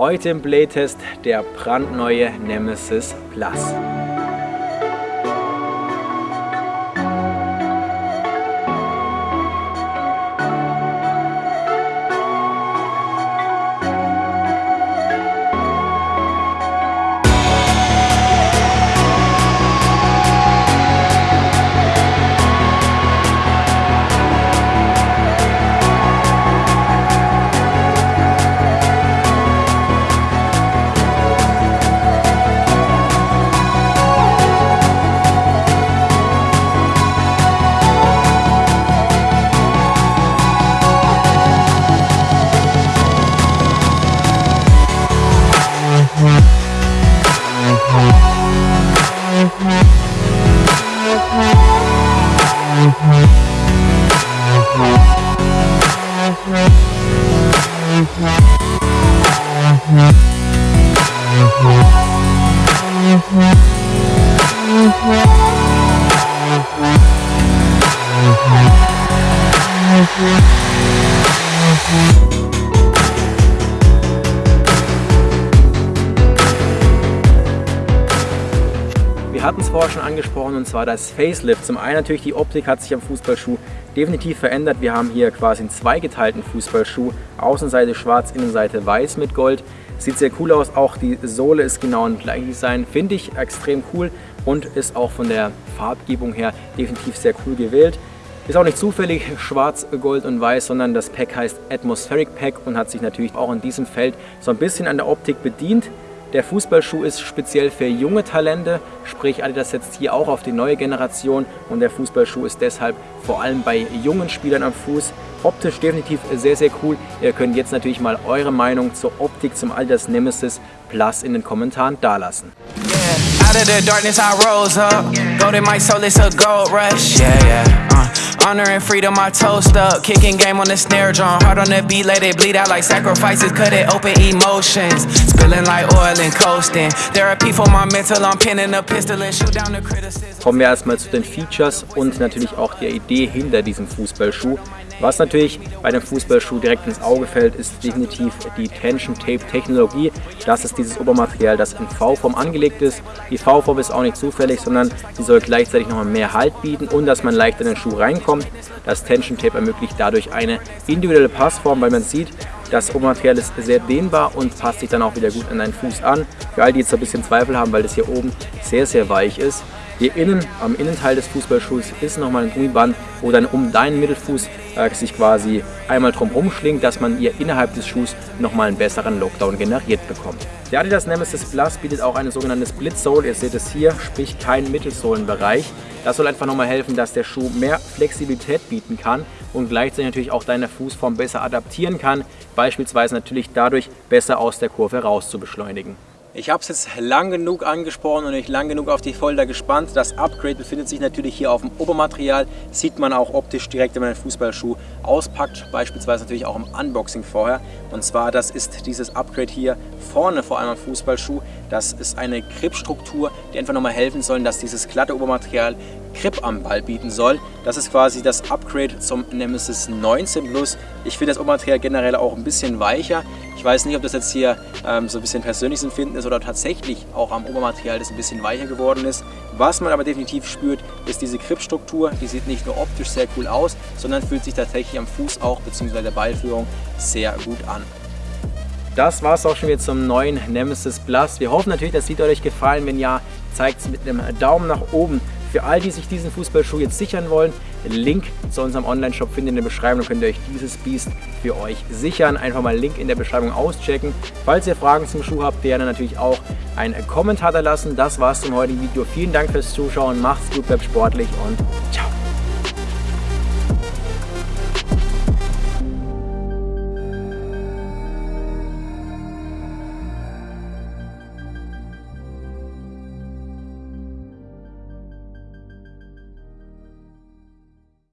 Heute im Playtest der brandneue Nemesis Plus. Wir hatten es vorher schon angesprochen und zwar das Facelift. Zum einen natürlich die Optik hat sich am Fußballschuh definitiv verändert. Wir haben hier quasi einen zweigeteilten Fußballschuh. Außenseite schwarz, Innenseite weiß mit Gold. Sieht sehr cool aus. Auch die Sohle ist genau ein gleiches Design. Finde ich extrem cool und ist auch von der Farbgebung her definitiv sehr cool gewählt. Ist auch nicht zufällig schwarz, gold und weiß, sondern das Pack heißt Atmospheric Pack und hat sich natürlich auch in diesem Feld so ein bisschen an der Optik bedient. Der Fußballschuh ist speziell für junge Talente, sprich Adidas setzt hier auch auf die neue Generation und der Fußballschuh ist deshalb vor allem bei jungen Spielern am Fuß optisch definitiv sehr, sehr cool. Ihr könnt jetzt natürlich mal eure Meinung zur Optik zum Adidas Nemesis Plus in den Kommentaren dalassen. Yeah, out of the darkness I rose up, golden my soul is a gold rush, yeah, yeah. Honor and freedom, I toast up. Kicking game on the snare drum. Hard on the beat, let it bleed out like sacrifices. Cut it open emotions. Spilling like oil and coasting. Therapy for my mental, I'm pinning a pistol and shoot down the criticism. Kommen wir erstmal zu den Features und natürlich auch der Idee hinter diesem Fußballschuh. Was natürlich bei dem Fußballschuh direkt ins Auge fällt, ist definitiv die Tension Tape Technologie. Das ist dieses Obermaterial, das in V-Form angelegt ist. Die V-Form ist auch nicht zufällig, sondern sie soll gleichzeitig nochmal mehr Halt bieten und dass man leicht in den Schuh reinkommt. Das Tension Tape ermöglicht dadurch eine individuelle Passform, weil man sieht, das Obermaterial ist sehr dehnbar und passt sich dann auch wieder gut an deinen Fuß an. Für all die jetzt ein bisschen Zweifel haben, weil das hier oben sehr, sehr weich ist, hier innen, am Innenteil des Fußballschuhs, ist nochmal ein Gummiband, wo dann um deinen Mittelfuß äh, sich quasi einmal drum schlingt, dass man hier innerhalb des Schuhs nochmal einen besseren Lockdown generiert bekommt. Der Adidas Nemesis Plus bietet auch eine sogenannte Split Sole, ihr seht es hier, sprich keinen Mittelsohlenbereich. Das soll einfach nochmal helfen, dass der Schuh mehr Flexibilität bieten kann und gleichzeitig natürlich auch deine Fußform besser adaptieren kann, beispielsweise natürlich dadurch besser aus der Kurve raus zu beschleunigen. Ich habe es jetzt lang genug angesprochen und ich lang genug auf die Folter gespannt. Das Upgrade befindet sich natürlich hier auf dem Obermaterial. Sieht man auch optisch direkt, wenn man den Fußballschuh auspackt. Beispielsweise natürlich auch im Unboxing vorher. Und zwar, das ist dieses Upgrade hier vorne vor allem am Fußballschuh. Das ist eine Gripstruktur, die einfach nochmal helfen soll, dass dieses glatte Obermaterial Grip am Ball bieten soll. Das ist quasi das Upgrade zum Nemesis 19 Plus. Ich finde das Obermaterial generell auch ein bisschen weicher. Ich weiß nicht, ob das jetzt hier ähm, so ein bisschen persönliches Empfinden ist oder tatsächlich auch am Obermaterial das ein bisschen weicher geworden ist. Was man aber definitiv spürt, ist diese Gripstruktur. Die sieht nicht nur optisch sehr cool aus, sondern fühlt sich tatsächlich am Fuß auch bzw. der Ballführung sehr gut an. Das war es auch schon wieder zum neuen Nemesis Plus. Wir hoffen natürlich, das Video hat euch gefallen. Wenn ja, zeigt es mit einem Daumen nach oben. Für all die sich diesen Fußballschuh jetzt sichern wollen, Link zu unserem Online-Shop findet ihr in der Beschreibung. Dann könnt ihr euch dieses Biest für euch sichern. Einfach mal Link in der Beschreibung auschecken. Falls ihr Fragen zum Schuh habt, gerne natürlich auch einen Kommentar da lassen. Das war's zum heutigen Video. Vielen Dank fürs Zuschauen. Macht's gut, bleibt sportlich und ciao.